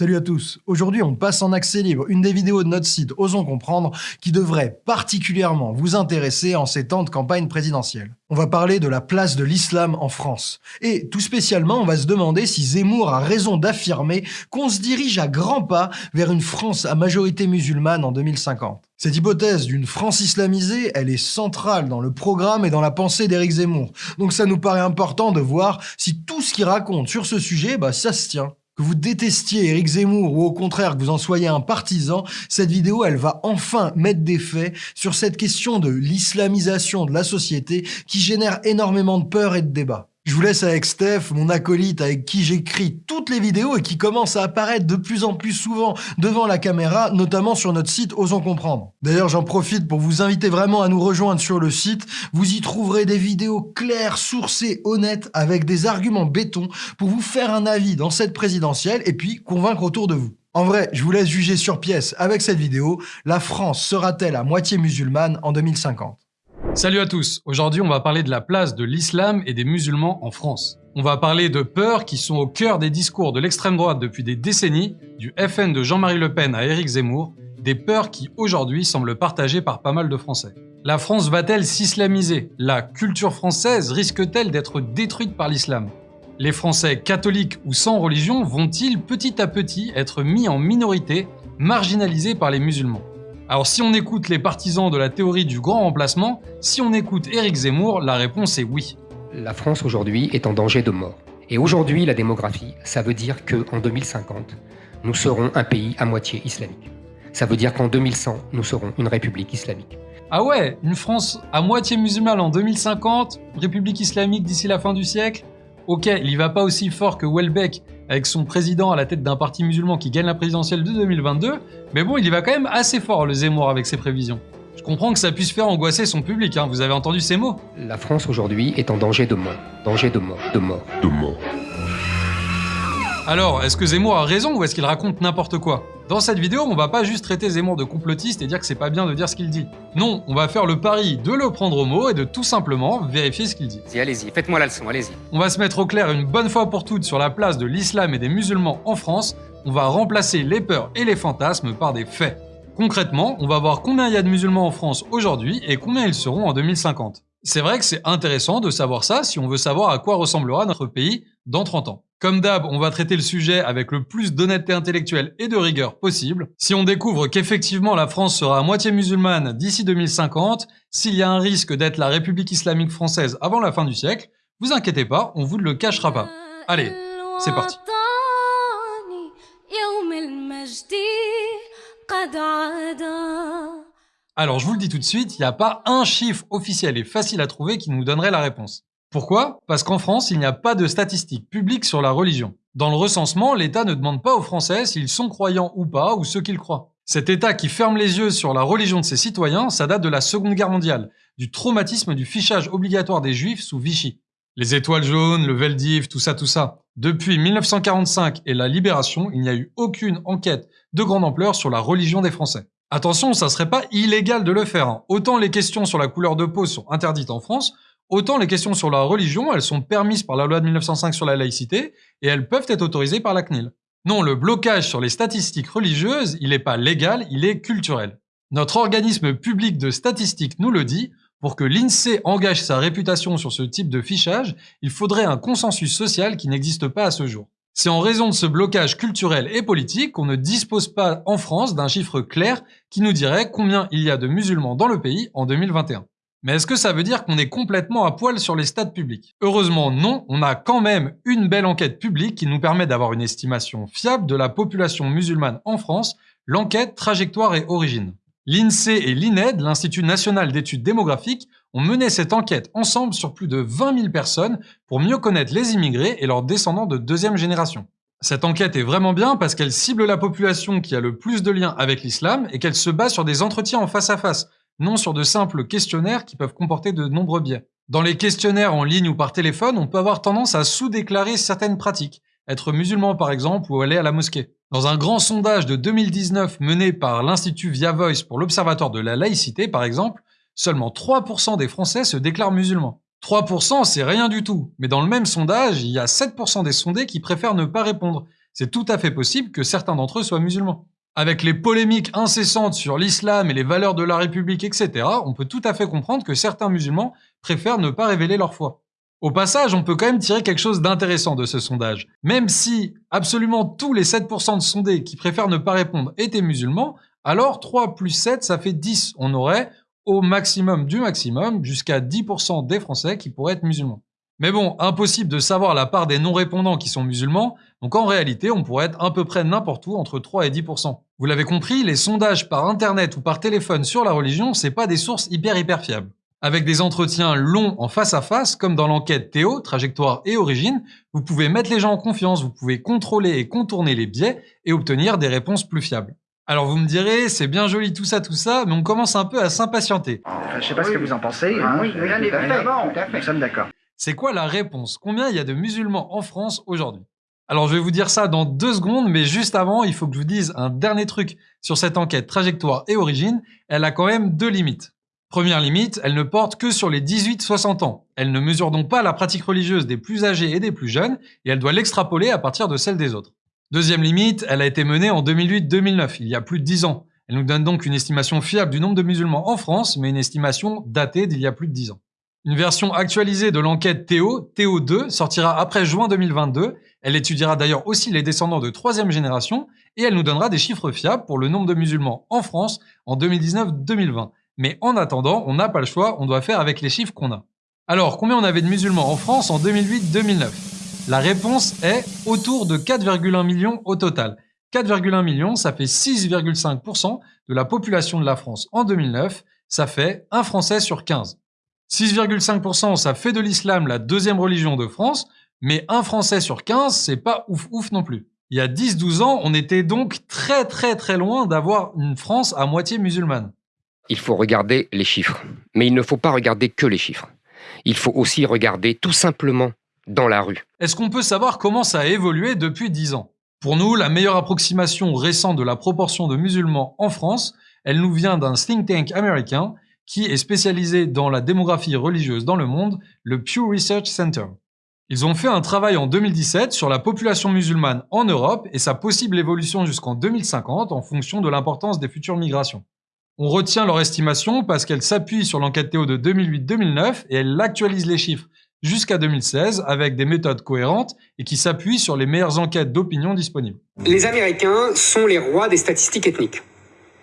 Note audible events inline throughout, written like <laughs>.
Salut à tous Aujourd'hui, on passe en accès libre une des vidéos de notre site Osons Comprendre qui devrait particulièrement vous intéresser en ces temps de campagne présidentielle. On va parler de la place de l'islam en France. Et tout spécialement, on va se demander si Zemmour a raison d'affirmer qu'on se dirige à grands pas vers une France à majorité musulmane en 2050. Cette hypothèse d'une France islamisée, elle est centrale dans le programme et dans la pensée d'Éric Zemmour. Donc ça nous paraît important de voir si tout ce qu'il raconte sur ce sujet, bah ça se tient. Que vous détestiez Éric Zemmour ou au contraire que vous en soyez un partisan, cette vidéo, elle va enfin mettre des faits sur cette question de l'islamisation de la société qui génère énormément de peur et de débat. Je vous laisse avec Steph, mon acolyte avec qui j'écris toutes les vidéos et qui commence à apparaître de plus en plus souvent devant la caméra, notamment sur notre site Osons Comprendre. D'ailleurs, j'en profite pour vous inviter vraiment à nous rejoindre sur le site. Vous y trouverez des vidéos claires, sourcées, honnêtes, avec des arguments béton pour vous faire un avis dans cette présidentielle et puis convaincre autour de vous. En vrai, je vous laisse juger sur pièce avec cette vidéo. La France sera-t-elle à moitié musulmane en 2050 Salut à tous, aujourd'hui on va parler de la place de l'islam et des musulmans en France. On va parler de peurs qui sont au cœur des discours de l'extrême droite depuis des décennies, du FN de Jean-Marie Le Pen à Éric Zemmour, des peurs qui aujourd'hui semblent partagées par pas mal de Français. La France va-t-elle s'islamiser? La culture française risque-t-elle d'être détruite par l'islam? Les Français catholiques ou sans religion vont-ils petit à petit être mis en minorité, marginalisés par les musulmans? Alors si on écoute les partisans de la théorie du grand remplacement, si on écoute Éric Zemmour, la réponse est oui. La France aujourd'hui est en danger de mort. Et aujourd'hui, la démographie, ça veut dire qu'en 2050, nous serons un pays à moitié islamique. Ça veut dire qu'en 2100, nous serons une république islamique. Ah ouais, une France à moitié musulmane en 2050, république islamique d'ici la fin du siècle? Ok, il y va pas aussi fort que Welbeck avec son président à la tête d'un parti musulman qui gagne la présidentielle de 2022, mais bon, il y va quand même assez fort le Zemmour avec ses prévisions. Je comprends que ça puisse faire angoisser son public, hein, vous avez entendu ces mots? La France aujourd'hui est en danger de mort. Danger de mort, de mort, de mort. Alors, est-ce que Zemmour a raison ou est-ce qu'il raconte n'importe quoi? Dans cette vidéo, on va pas juste traiter Zemmour de complotiste et dire que c'est pas bien de dire ce qu'il dit. Non, on va faire le pari de le prendre au mot et de tout simplement vérifier ce qu'il dit. Allez-y, faites-moi la leçon, allez-y. On va se mettre au clair une bonne fois pour toutes sur la place de l'islam et des musulmans en France. On va remplacer les peurs et les fantasmes par des faits. Concrètement, on va voir combien il y a de musulmans en France aujourd'hui et combien ils seront en 2050. C'est vrai que c'est intéressant de savoir ça si on veut savoir à quoi ressemblera notre pays dans 30 ans. Comme d'hab, on va traiter le sujet avec le plus d'honnêteté intellectuelle et de rigueur possible. Si on découvre qu'effectivement la France sera à moitié musulmane d'ici 2050, s'il y a un risque d'être la République islamique française avant la fin du siècle, vous inquiétez pas, on vous ne le cachera pas. Allez, c'est parti. Alors je vous le dis tout de suite, il n'y a pas un chiffre officiel et facile à trouver qui nous donnerait la réponse. Pourquoi? Parce qu'en France, il n'y a pas de statistiques publiques sur la religion. Dans le recensement, l'État ne demande pas aux Français s'ils sont croyants ou pas, ou ceux qu'ils croient. Cet État qui ferme les yeux sur la religion de ses citoyens, ça date de la Seconde Guerre mondiale, du traumatisme du fichage obligatoire des Juifs sous Vichy. Les étoiles jaunes, le Veldiv, tout ça, tout ça. Depuis 1945 et la Libération, il n'y a eu aucune enquête de grande ampleur sur la religion des Français. Attention, ça serait pas illégal de le faire. Hein. Autant les questions sur la couleur de peau sont interdites en France, Autant les questions sur la religion, elles sont permises par la loi de 1905 sur la laïcité et elles peuvent être autorisées par la CNIL. Non, le blocage sur les statistiques religieuses, il n'est pas légal, il est culturel. Notre organisme public de statistiques nous le dit, pour que l'INSEE engage sa réputation sur ce type de fichage, il faudrait un consensus social qui n'existe pas à ce jour. C'est en raison de ce blocage culturel et politique qu'on ne dispose pas en France d'un chiffre clair qui nous dirait combien il y a de musulmans dans le pays en 2021. Mais est-ce que ça veut dire qu'on est complètement à poil sur les stades publics? Heureusement non, on a quand même une belle enquête publique qui nous permet d'avoir une estimation fiable de la population musulmane en France, l'enquête Trajectoire et Origine. L'INSEE et l'INED, l'Institut national d'études démographiques, ont mené cette enquête ensemble sur plus de 20 000 personnes pour mieux connaître les immigrés et leurs descendants de deuxième génération. Cette enquête est vraiment bien parce qu'elle cible la population qui a le plus de liens avec l'islam et qu'elle se base sur des entretiens en face à face, non sur de simples questionnaires qui peuvent comporter de nombreux biais. Dans les questionnaires en ligne ou par téléphone, on peut avoir tendance à sous-déclarer certaines pratiques, être musulman par exemple ou aller à la mosquée. Dans un grand sondage de 2019 mené par l'Institut Via Voice pour l'Observatoire de la laïcité par exemple, seulement 3% des Français se déclarent musulmans. 3% c'est rien du tout, mais dans le même sondage, il y a 7% des sondés qui préfèrent ne pas répondre, c'est tout à fait possible que certains d'entre eux soient musulmans. Avec les polémiques incessantes sur l'islam et les valeurs de la République, etc., on peut tout à fait comprendre que certains musulmans préfèrent ne pas révéler leur foi. Au passage, on peut quand même tirer quelque chose d'intéressant de ce sondage. Même si absolument tous les 7% de sondés qui préfèrent ne pas répondre étaient musulmans, alors 3 plus 7, ça fait 10. On aurait au maximum du maximum jusqu'à 10% des Français qui pourraient être musulmans. Mais bon, impossible de savoir la part des non-répondants qui sont musulmans, donc en réalité, on pourrait être à peu près n'importe où entre 3 et 10%. Vous l'avez compris, les sondages par internet ou par téléphone sur la religion, c'est pas des sources hyper hyper fiables. Avec des entretiens longs en face à face, comme dans l'enquête Théo, trajectoire et origine, vous pouvez mettre les gens en confiance, vous pouvez contrôler et contourner les biais et obtenir des réponses plus fiables. Alors vous me direz, c'est bien joli tout ça, tout ça, mais on commence un peu à s'impatienter. je sais pas ce que vous en pensez. Ah, hein, oui, tout tout à fait. Nous sommes d'accord. C'est quoi la réponse? Combien il y a de musulmans en France aujourd'hui? Alors je vais vous dire ça dans deux secondes, mais juste avant, il faut que je vous dise un dernier truc sur cette enquête trajectoire et origine. Elle a quand même deux limites. Première limite, elle ne porte que sur les 18-60 ans. Elle ne mesure donc pas la pratique religieuse des plus âgés et des plus jeunes, et elle doit l'extrapoler à partir de celle des autres. Deuxième limite, elle a été menée en 2008-2009, il y a plus de 10 ans. Elle nous donne donc une estimation fiable du nombre de musulmans en France, mais une estimation datée d'il y a plus de 10 ans. Une version actualisée de l'enquête Théo, Théo2, sortira après juin 2022. Elle étudiera d'ailleurs aussi les descendants de troisième génération et elle nous donnera des chiffres fiables pour le nombre de musulmans en France en 2019-2020. Mais en attendant, on n'a pas le choix, on doit faire avec les chiffres qu'on a. Alors, combien on avait de musulmans en France en 2008-2009 La réponse est autour de 4,1 millions au total. 4,1 millions, ça fait 6,5% de la population de la France en 2009, ça fait un Français sur 15. 6,5%, ça fait de l'islam la deuxième religion de France, mais un Français sur 15, c'est pas ouf ouf non plus. Il y a 10-12 ans, on était donc très très très loin d'avoir une France à moitié musulmane. Il faut regarder les chiffres. Mais il ne faut pas regarder que les chiffres. Il faut aussi regarder tout simplement dans la rue. Est-ce qu'on peut savoir comment ça a évolué depuis 10 ans? Pour nous, la meilleure approximation récente de la proportion de musulmans en France, elle nous vient d'un think tank américain qui est spécialisé dans la démographie religieuse dans le monde, le Pew Research Center. Ils ont fait un travail en 2017 sur la population musulmane en Europe et sa possible évolution jusqu'en 2050 en fonction de l'importance des futures migrations. On retient leur estimation parce qu'elle s'appuie sur l'enquête Théo de 2008-2009 et elle actualise les chiffres jusqu'à 2016 avec des méthodes cohérentes et qui s'appuient sur les meilleures enquêtes d'opinion disponibles. Les Américains sont les rois des statistiques ethniques.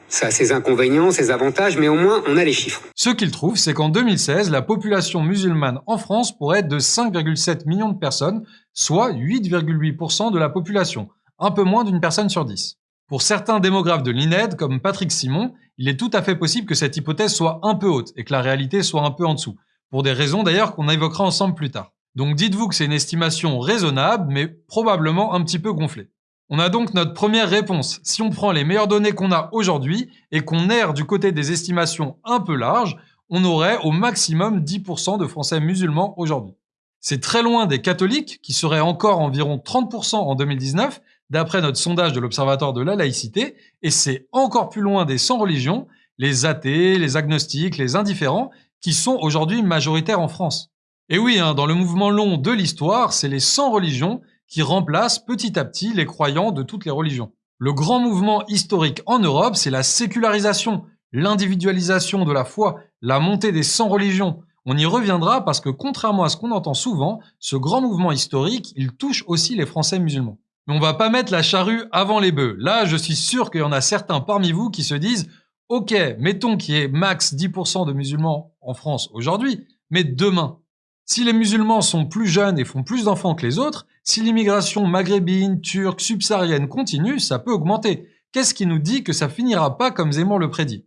Ça a ses inconvénients, ses avantages, mais au moins on a les chiffres. Ce qu'ils trouvent, c'est qu'en 2016, la population musulmane en France pourrait être de 5,7 millions de personnes, soit 8,8% de la population, un peu moins d'une personne sur 10. Pour certains démographes de l'INED, comme Patrick Simon, il est tout à fait possible que cette hypothèse soit un peu haute et que la réalité soit un peu en dessous, pour des raisons d'ailleurs qu'on évoquera ensemble plus tard. Donc dites-vous que c'est une estimation raisonnable, mais probablement un petit peu gonflée. On a donc notre première réponse. Si on prend les meilleures données qu'on a aujourd'hui et qu'on erre du côté des estimations un peu larges, on aurait au maximum 10% de Français musulmans aujourd'hui. C'est très loin des catholiques, qui seraient encore environ 30% en 2019, d'après notre sondage de l'Observatoire de la laïcité, et c'est encore plus loin des sans religions, les athées, les agnostiques, les indifférents, qui sont aujourd'hui majoritaires en France. Et oui, hein, dans le mouvement long de l'histoire, c'est les sans religions qui remplacent petit à petit les croyants de toutes les religions. Le grand mouvement historique en Europe, c'est la sécularisation, l'individualisation de la foi, la montée des sans religions. On y reviendra parce que contrairement à ce qu'on entend souvent, ce grand mouvement historique, il touche aussi les Français musulmans. Mais on va pas mettre la charrue avant les bœufs. Là, je suis sûr qu'il y en a certains parmi vous qui se disent Ok, mettons qu'il y ait max 10% de musulmans en France aujourd'hui, mais demain, si les musulmans sont plus jeunes et font plus d'enfants que les autres, si l'immigration maghrébine, turque, subsaharienne continue, ça peut augmenter. Qu'est-ce qui nous dit que ça finira pas comme Zemmour le prédit?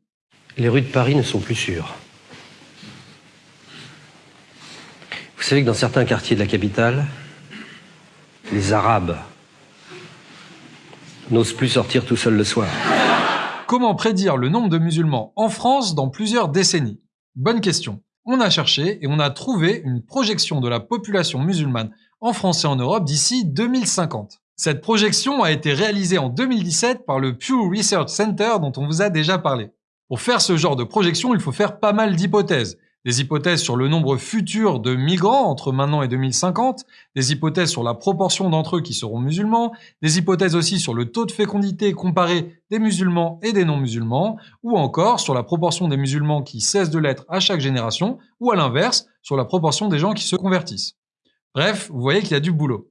Les rues de Paris ne sont plus sûres. Vous savez que dans certains quartiers de la capitale, les Arabes n'osent plus sortir tout seuls le soir. Comment prédire le nombre de musulmans en France dans plusieurs décennies? Bonne question. On a cherché et on a trouvé une projection de la population musulmane en France et en Europe d'ici 2050. Cette projection a été réalisée en 2017 par le Pew Research Center dont on vous a déjà parlé. Pour faire ce genre de projection, il faut faire pas mal d'hypothèses. des hypothèses sur le nombre futur de migrants entre maintenant et 2050, des hypothèses sur la proportion d'entre eux qui seront musulmans, des hypothèses aussi sur le taux de fécondité comparé des musulmans et des non-musulmans, ou encore sur la proportion des musulmans qui cessent de l'être à chaque génération, ou à l'inverse, sur la proportion des gens qui se convertissent. Bref, vous voyez qu'il y a du boulot.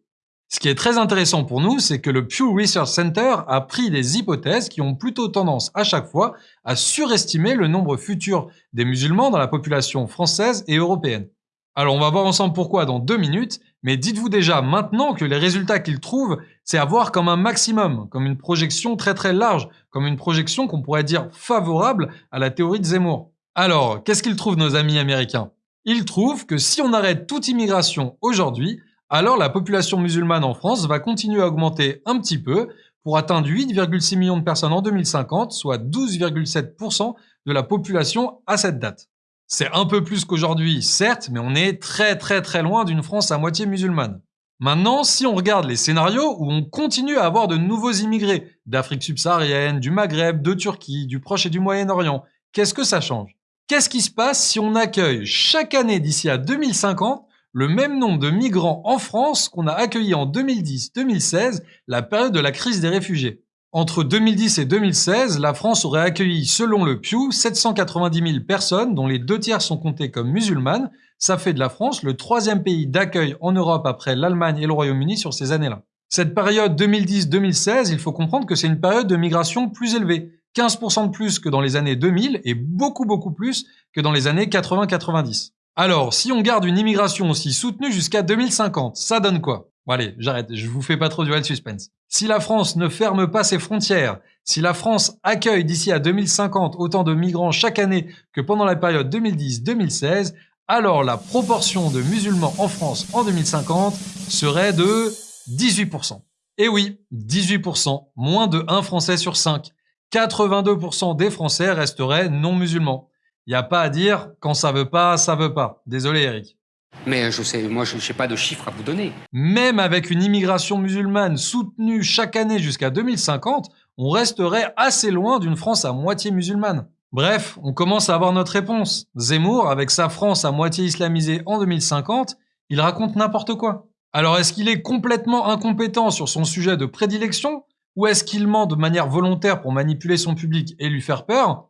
Ce qui est très intéressant pour nous, c'est que le Pew Research Center a pris des hypothèses qui ont plutôt tendance à chaque fois à surestimer le nombre futur des musulmans dans la population française et européenne. Alors on va voir ensemble pourquoi dans deux minutes, mais dites-vous déjà maintenant que les résultats qu'ils trouvent, c'est à voir comme un maximum, comme une projection très très large, comme une projection qu'on pourrait dire favorable à la théorie de Zemmour. Alors, qu'est-ce qu'ils trouvent nos amis américains? Ils trouvent que si on arrête toute immigration aujourd'hui, alors la population musulmane en France va continuer à augmenter un petit peu pour atteindre 8,6 millions de personnes en 2050, soit 12,7% de la population à cette date. C'est un peu plus qu'aujourd'hui, certes, mais on est très très très loin d'une France à moitié musulmane. Maintenant, si on regarde les scénarios où on continue à avoir de nouveaux immigrés d'Afrique subsaharienne, du Maghreb, de Turquie, du Proche et du Moyen-Orient, qu'est-ce que ça change? Qu'est-ce qui se passe si on accueille chaque année d'ici à 2050 le même nombre de migrants en France qu'on a accueillis en 2010-2016, la période de la crise des réfugiés? Entre 2010 et 2016, la France aurait accueilli, selon le Pew, 790 000 personnes, dont les deux tiers sont comptées comme musulmanes. Ça fait de la France le troisième pays d'accueil en Europe après l'Allemagne et le Royaume-Uni sur ces années-là. Cette période 2010-2016, il faut comprendre que c'est une période de migration plus élevée, 15% de plus que dans les années 2000 et beaucoup beaucoup plus que dans les années 80-90. Alors, si on garde une immigration aussi soutenue jusqu'à 2050, ça donne quoi? Bon allez, j'arrête, je vous fais pas trop durer le suspense. Si la France ne ferme pas ses frontières, si la France accueille d'ici à 2050 autant de migrants chaque année que pendant la période 2010-2016, alors la proportion de musulmans en France en 2050 serait de 18%. Et oui, 18%, moins de 1 Français sur 5. 82% des Français resteraient non musulmans. Il n'y a pas à dire quand ça veut pas, ça veut pas. Désolé Eric. Mais je sais, moi je n'ai pas de chiffres à vous donner. Même avec une immigration musulmane soutenue chaque année jusqu'à 2050, on resterait assez loin d'une France à moitié musulmane. Bref, on commence à avoir notre réponse. Zemmour, avec sa France à moitié islamisée en 2050, il raconte n'importe quoi. Alors est-ce qu'il est complètement incompétent sur son sujet de prédilection ou est-ce qu'il ment de manière volontaire pour manipuler son public et lui faire peur?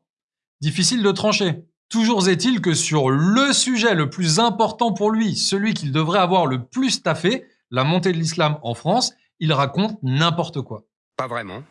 Difficile de trancher. Toujours est-il que sur le sujet le plus important pour lui, celui qu'il devrait avoir le plus taffé, la montée de l'islam en France, il raconte n'importe quoi. Pas vraiment.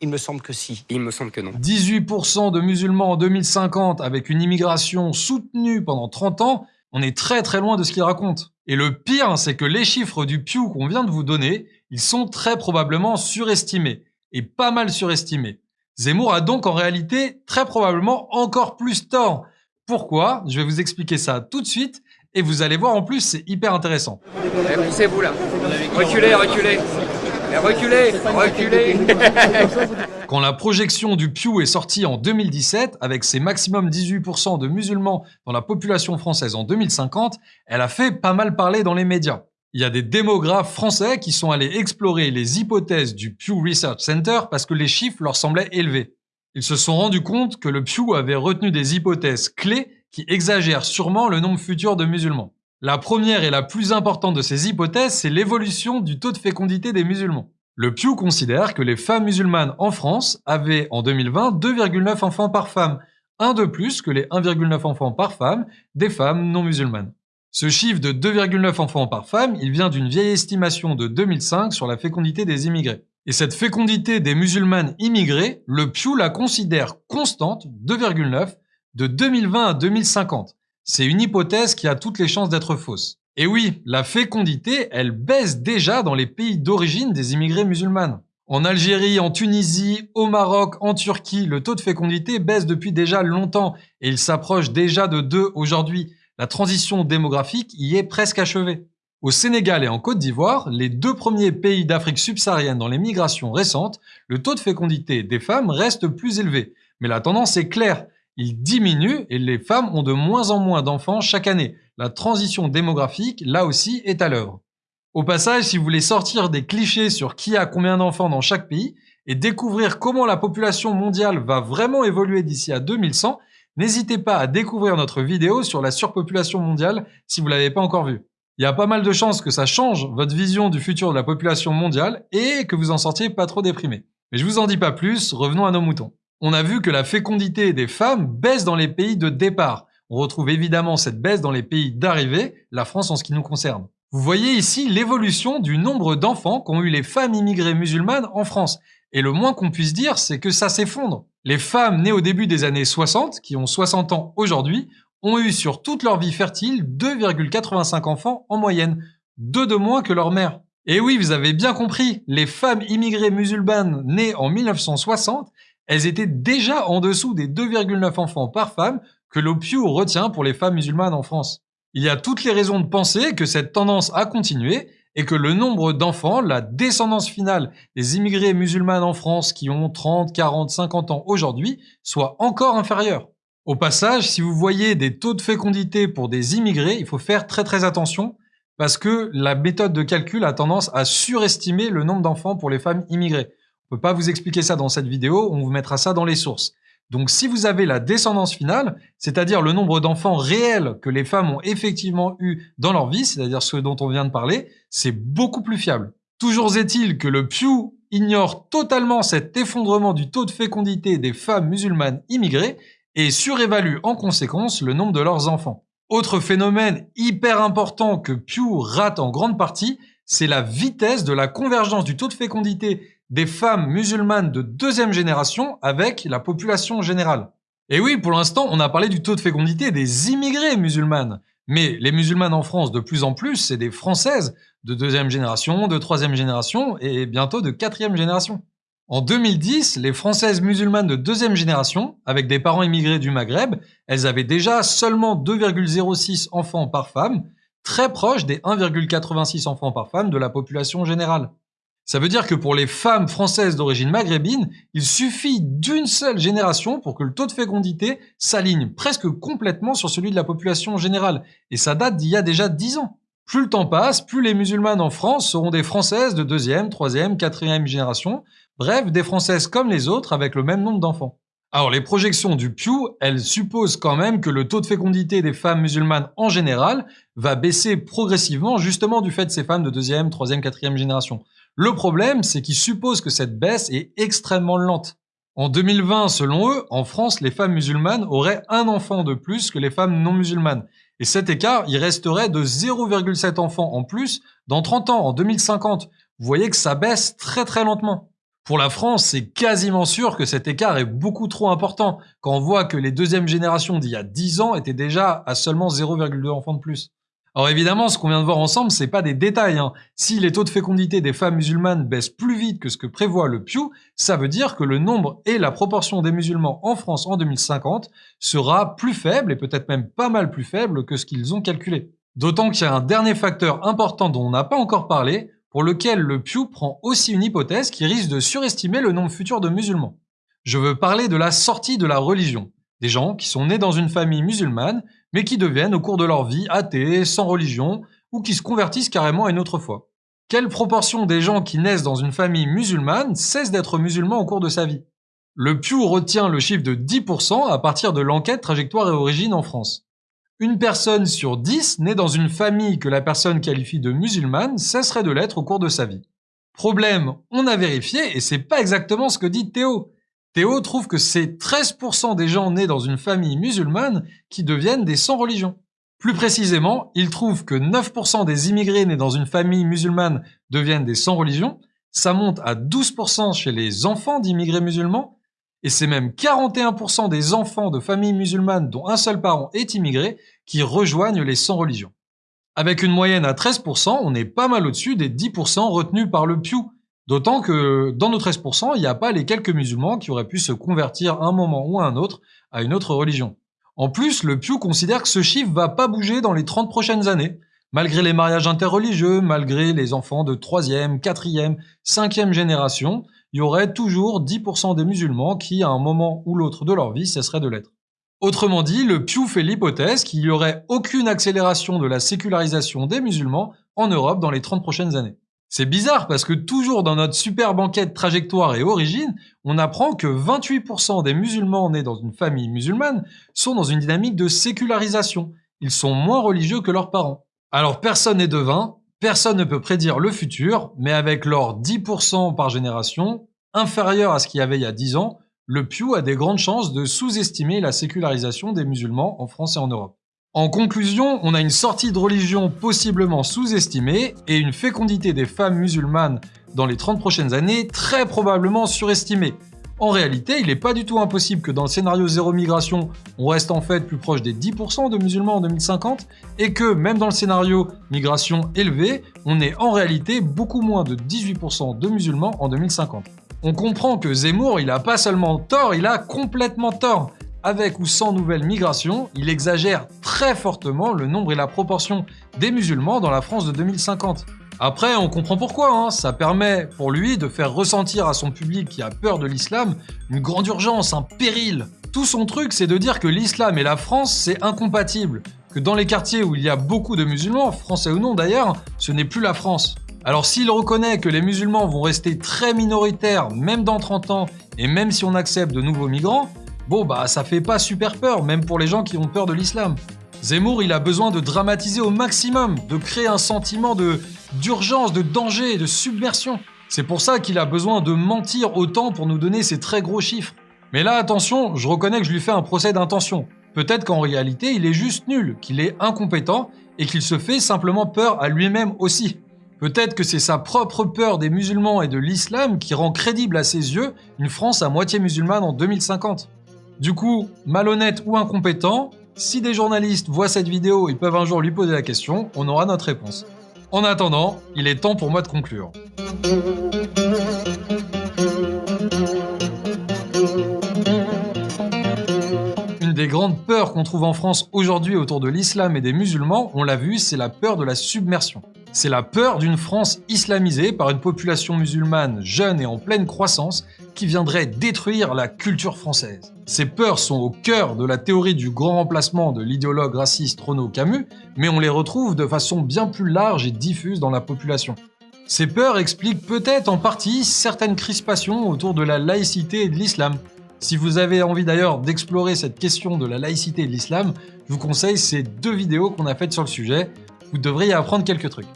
Il me semble que si. Il me semble que non. 18% de musulmans en 2050 avec une immigration soutenue pendant 30 ans, on est très très loin de ce qu'il raconte. Et le pire, c'est que les chiffres du Pew qu'on vient de vous donner, ils sont très probablement surestimés. Et pas mal surestimés. Zemmour a donc en réalité très probablement encore plus tort. Pourquoi? Je vais vous expliquer ça tout de suite et vous allez voir en plus c'est hyper intéressant. Eh, poussez-vous là. Reculez, reculez. Eh, reculez, reculez. <laughs> Quand la projection du Pew est sortie en 2017, avec ses maximum 18% de musulmans dans la population française en 2050, elle a fait pas mal parler dans les médias. Il y a des démographes français qui sont allés explorer les hypothèses du Pew Research Center parce que les chiffres leur semblaient élevés. Ils se sont rendus compte que le Pew avait retenu des hypothèses clés qui exagèrent sûrement le nombre futur de musulmans. La première et la plus importante de ces hypothèses, c'est l'évolution du taux de fécondité des musulmans. Le Pew considère que les femmes musulmanes en France avaient en 2020 2,9 enfants par femme, un de plus que les 1,9 enfants par femme des femmes non musulmanes. Ce chiffre de 2,9 enfants par femme, il vient d'une vieille estimation de 2005 sur la fécondité des immigrés. Et cette fécondité des musulmanes immigrés, le Pew la considère constante, 2,9, de 2020 à 2050. C'est une hypothèse qui a toutes les chances d'être fausse. Et oui, la fécondité, elle baisse déjà dans les pays d'origine des immigrés musulmanes. En Algérie, en Tunisie, au Maroc, en Turquie, le taux de fécondité baisse depuis déjà longtemps et il s'approche déjà de 2 aujourd'hui la transition démographique y est presque achevée. Au Sénégal et en Côte d'Ivoire, les deux premiers pays d'Afrique subsaharienne dans les migrations récentes, le taux de fécondité des femmes reste plus élevé. Mais la tendance est claire, il diminue et les femmes ont de moins en moins d'enfants chaque année. La transition démographique, là aussi, est à l'œuvre. Au passage, si vous voulez sortir des clichés sur qui a combien d'enfants dans chaque pays et découvrir comment la population mondiale va vraiment évoluer d'ici à 2100, N'hésitez pas à découvrir notre vidéo sur la surpopulation mondiale si vous l'avez pas encore vue. Il y a pas mal de chances que ça change votre vision du futur de la population mondiale et que vous en sortiez pas trop déprimé. Mais je vous en dis pas plus, revenons à nos moutons. On a vu que la fécondité des femmes baisse dans les pays de départ. On retrouve évidemment cette baisse dans les pays d'arrivée, la France en ce qui nous concerne. Vous voyez ici l'évolution du nombre d'enfants qu'ont eu les femmes immigrées musulmanes en France. Et le moins qu'on puisse dire, c'est que ça s'effondre. Les femmes nées au début des années 60, qui ont 60 ans aujourd'hui, ont eu sur toute leur vie fertile 2,85 enfants en moyenne, deux de moins que leur mère. Et oui, vous avez bien compris, les femmes immigrées musulmanes nées en 1960 elles étaient déjà en dessous des 2,9 enfants par femme que l'OPIU retient pour les femmes musulmanes en France. Il y a toutes les raisons de penser que cette tendance a continué et que le nombre d'enfants, la descendance finale des immigrés musulmanes en France qui ont 30, 40, 50 ans aujourd'hui, soit encore inférieur. Au passage, si vous voyez des taux de fécondité pour des immigrés, il faut faire très très attention parce que la méthode de calcul a tendance à surestimer le nombre d'enfants pour les femmes immigrées. On peut pas vous expliquer ça dans cette vidéo, on vous mettra ça dans les sources. Donc si vous avez la descendance finale, c'est-à-dire le nombre d'enfants réels que les femmes ont effectivement eu dans leur vie, c'est-à-dire ceux dont on vient de parler, c'est beaucoup plus fiable. Toujours est-il que le Pew ignore totalement cet effondrement du taux de fécondité des femmes musulmanes immigrées et surévalue en conséquence le nombre de leurs enfants. Autre phénomène hyper important que Pew rate en grande partie, c'est la vitesse de la convergence du taux de fécondité des femmes musulmanes de deuxième génération avec la population générale. Et oui, pour l'instant, on a parlé du taux de fécondité des immigrés musulmanes. Mais les musulmanes en France, de plus en plus, c'est des françaises de deuxième génération, de troisième génération et bientôt de quatrième génération. En 2010, les françaises musulmanes de deuxième génération, avec des parents immigrés du Maghreb, elles avaient déjà seulement 2,06 enfants par femme, très proche des 1,86 enfants par femme de la population générale. Ça veut dire que pour les femmes françaises d'origine maghrébine, il suffit d'une seule génération pour que le taux de fécondité s'aligne presque complètement sur celui de la population générale. Et ça date d'il y a déjà dix ans. Plus le temps passe, plus les musulmanes en France seront des françaises de deuxième, troisième, quatrième génération. Bref, des françaises comme les autres avec le même nombre d'enfants. Alors les projections du Pew, elles supposent quand même que le taux de fécondité des femmes musulmanes en général va baisser progressivement justement du fait de ces femmes de deuxième, troisième, quatrième génération. Le problème, c'est qu'ils supposent que cette baisse est extrêmement lente. En 2020, selon eux, en France, les femmes musulmanes auraient un enfant de plus que les femmes non musulmanes. Et cet écart, il resterait de 0,7 enfants en plus dans 30 ans, en 2050. Vous voyez que ça baisse très très lentement. Pour la France, c'est quasiment sûr que cet écart est beaucoup trop important quand on voit que les deuxièmes générations d'il y a 10 ans étaient déjà à seulement 0,2 enfants de plus. Alors évidemment, ce qu'on vient de voir ensemble, c'est pas des détails. Hein. Si les taux de fécondité des femmes musulmanes baissent plus vite que ce que prévoit le Pew, ça veut dire que le nombre et la proportion des musulmans en France en 2050 sera plus faible et peut-être même pas mal plus faible que ce qu'ils ont calculé. D'autant qu'il y a un dernier facteur important dont on n'a pas encore parlé, pour lequel le Pew prend aussi une hypothèse qui risque de surestimer le nombre futur de musulmans. Je veux parler de la sortie de la religion. Des gens qui sont nés dans une famille musulmane, mais qui deviennent au cours de leur vie athées, sans religion, ou qui se convertissent carrément à une autre foi. Quelle proportion des gens qui naissent dans une famille musulmane cessent d'être musulmans au cours de sa vie? Le Pew retient le chiffre de 10% à partir de l'enquête Trajectoire et Origine en France. Une personne sur 10 née dans une famille que la personne qualifie de musulmane cesserait de l'être au cours de sa vie. Problème, on a vérifié et c'est pas exactement ce que dit Théo. Théo trouve que c'est 13% des gens nés dans une famille musulmane qui deviennent des sans-religion. Plus précisément, il trouve que 9% des immigrés nés dans une famille musulmane deviennent des sans-religion, ça monte à 12% chez les enfants d'immigrés musulmans, et c'est même 41% des enfants de familles musulmanes dont un seul parent est immigré qui rejoignent les sans-religion. Avec une moyenne à 13%, on est pas mal au-dessus des 10% retenus par le Pew, D'autant que dans nos 13%, il n'y a pas les quelques musulmans qui auraient pu se convertir à un moment ou à un autre à une autre religion. En plus, le Pew considère que ce chiffre va pas bouger dans les 30 prochaines années, malgré les mariages interreligieux, malgré les enfants de 3e, 4e, 5e génération, il y aurait toujours 10% des musulmans qui, à un moment ou l'autre de leur vie, cesseraient de l'être. Autrement dit, le Pew fait l'hypothèse qu'il n'y aurait aucune accélération de la sécularisation des musulmans en Europe dans les 30 prochaines années. C'est bizarre parce que toujours dans notre super banquette trajectoire et origine, on apprend que 28% des musulmans nés dans une famille musulmane sont dans une dynamique de sécularisation. Ils sont moins religieux que leurs parents. Alors personne n'est devin, personne ne peut prédire le futur, mais avec leurs 10% par génération, inférieur à ce qu'il y avait il y a 10 ans, le Pew a des grandes chances de sous-estimer la sécularisation des musulmans en France et en Europe. En conclusion, on a une sortie de religion possiblement sous-estimée et une fécondité des femmes musulmanes dans les 30 prochaines années très probablement surestimée. En réalité, il n'est pas du tout impossible que dans le scénario zéro migration, on reste en fait plus proche des 10% de musulmans en 2050 et que même dans le scénario migration élevée, on est en réalité beaucoup moins de 18% de musulmans en 2050. On comprend que Zemmour, il a pas seulement tort, il a complètement tort. Avec ou sans nouvelle migration, il exagère très fortement le nombre et la proportion des musulmans dans la France de 2050. Après, on comprend pourquoi, hein. ça permet pour lui de faire ressentir à son public qui a peur de l'islam une grande urgence, un péril. Tout son truc, c'est de dire que l'islam et la France, c'est incompatible, que dans les quartiers où il y a beaucoup de musulmans, français ou non d'ailleurs, ce n'est plus la France. Alors s'il reconnaît que les musulmans vont rester très minoritaires, même dans 30 ans, et même si on accepte de nouveaux migrants, Bon bah ça fait pas super peur, même pour les gens qui ont peur de l'islam. Zemmour, il a besoin de dramatiser au maximum, de créer un sentiment de d'urgence, de danger, de submersion. C'est pour ça qu'il a besoin de mentir autant pour nous donner ces très gros chiffres. Mais là, attention, je reconnais que je lui fais un procès d'intention. Peut-être qu'en réalité, il est juste nul, qu'il est incompétent et qu'il se fait simplement peur à lui-même aussi. Peut-être que c'est sa propre peur des musulmans et de l'islam qui rend crédible à ses yeux une France à moitié musulmane en 2050. Du coup, malhonnête ou incompétent, si des journalistes voient cette vidéo et peuvent un jour lui poser la question, on aura notre réponse. En attendant, il est temps pour moi de conclure. Des grandes peurs qu'on trouve en France aujourd'hui autour de l'islam et des musulmans, on l'a vu, c'est la peur de la submersion. C'est la peur d'une France islamisée par une population musulmane jeune et en pleine croissance qui viendrait détruire la culture française. Ces peurs sont au cœur de la théorie du grand remplacement de l'idéologue raciste Renaud Camus, mais on les retrouve de façon bien plus large et diffuse dans la population. Ces peurs expliquent peut-être en partie certaines crispations autour de la laïcité et de l'islam. Si vous avez envie d'ailleurs d'explorer cette question de la laïcité de l'islam, je vous conseille ces deux vidéos qu'on a faites sur le sujet, vous devriez apprendre quelques trucs.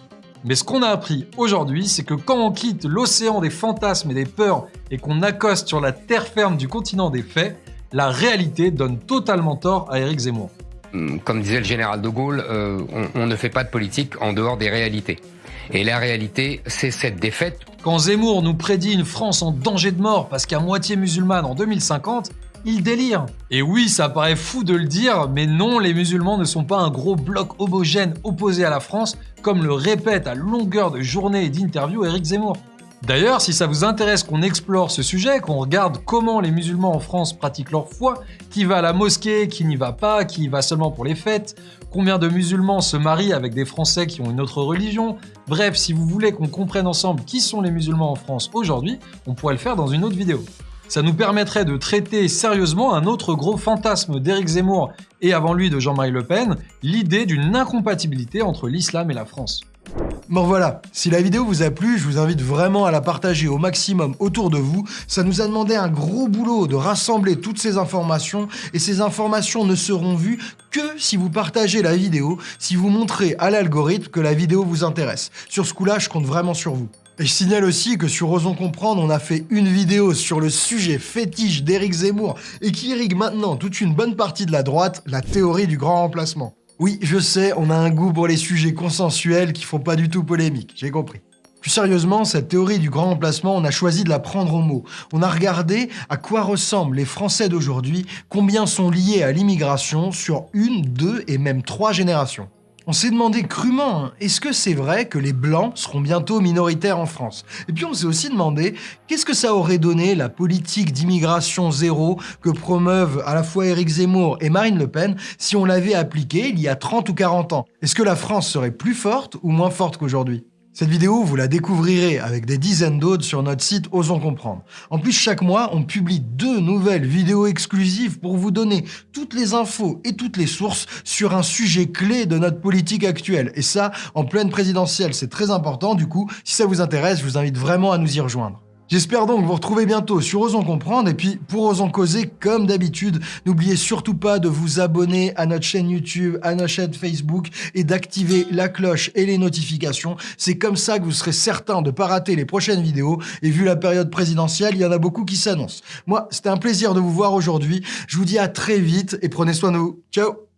Mais ce qu'on a appris aujourd'hui, c'est que quand on quitte l'océan des fantasmes et des peurs et qu'on accoste sur la terre ferme du continent des faits, la réalité donne totalement tort à Éric Zemmour. Hum, comme disait le général de Gaulle, euh, on ne fait pas de politique en dehors des réalités. Et la réalité, c'est cette défaite. Quand Zemmour nous prédit une France en danger de mort parce qu'à moitié musulmane en 2050, il délire. Et oui, ça paraît fou de le dire, mais non, les musulmans ne sont pas un gros bloc homogène opposé à la France, comme le répète à longueur de journée et d'interview Éric Zemmour. D'ailleurs, si ça vous intéresse qu'on explore ce sujet, qu'on regarde comment les musulmans en France pratiquent leur foi, qui va à la mosquée, qui n'y va pas, qui y va seulement pour les fêtes, combien de musulmans se marient avec des Français qui ont une autre religion, bref, si vous voulez qu'on comprenne ensemble qui sont les musulmans en France aujourd'hui, on pourrait le faire dans une autre vidéo. Ça nous permettrait de traiter sérieusement un autre gros fantasme d'Éric Zemmour et avant lui de Jean-Marie Le Pen, l'idée d'une incompatibilité entre l'islam et la France. Bon voilà, si la vidéo vous a plu, je vous invite vraiment à la partager au maximum autour de vous. Ça nous a demandé un gros boulot de rassembler toutes ces informations et ces informations ne seront vues que si vous partagez la vidéo, si vous montrez à l'algorithme que la vidéo vous intéresse. Sur ce coup-là, je compte vraiment sur vous. Et je signale aussi que sur Osons Comprendre, on a fait une vidéo sur le sujet fétiche d'Éric Zemmour et qui irrigue maintenant toute une bonne partie de la droite, la théorie du grand remplacement. Oui, je sais, on a un goût pour les sujets consensuels qui font pas du tout polémique, j'ai compris. Plus sérieusement, cette théorie du grand remplacement, on a choisi de la prendre au mot. On a regardé à quoi ressemblent les Français d'aujourd'hui, combien sont liés à l'immigration sur une, deux et même trois générations. On s'est demandé crûment, est-ce que c'est vrai que les Blancs seront bientôt minoritaires en France? Et puis on s'est aussi demandé, qu'est-ce que ça aurait donné la politique d'immigration zéro que promeuvent à la fois Éric Zemmour et Marine Le Pen si on l'avait appliquée il y a 30 ou 40 ans? Est-ce que la France serait plus forte ou moins forte qu'aujourd'hui? Cette vidéo, vous la découvrirez avec des dizaines d'autres sur notre site Osons Comprendre. En plus, chaque mois, on publie deux nouvelles vidéos exclusives pour vous donner toutes les infos et toutes les sources sur un sujet clé de notre politique actuelle. Et ça, en pleine présidentielle, c'est très important. Du coup, si ça vous intéresse, je vous invite vraiment à nous y rejoindre. J'espère donc vous retrouver bientôt sur Osons Comprendre et puis pour Osons Causer, comme d'habitude, n'oubliez surtout pas de vous abonner à notre chaîne YouTube, à notre chaîne Facebook et d'activer la cloche et les notifications. C'est comme ça que vous serez certain de ne pas rater les prochaines vidéos et vu la période présidentielle, il y en a beaucoup qui s'annoncent. Moi, c'était un plaisir de vous voir aujourd'hui. Je vous dis à très vite et prenez soin de vous. Ciao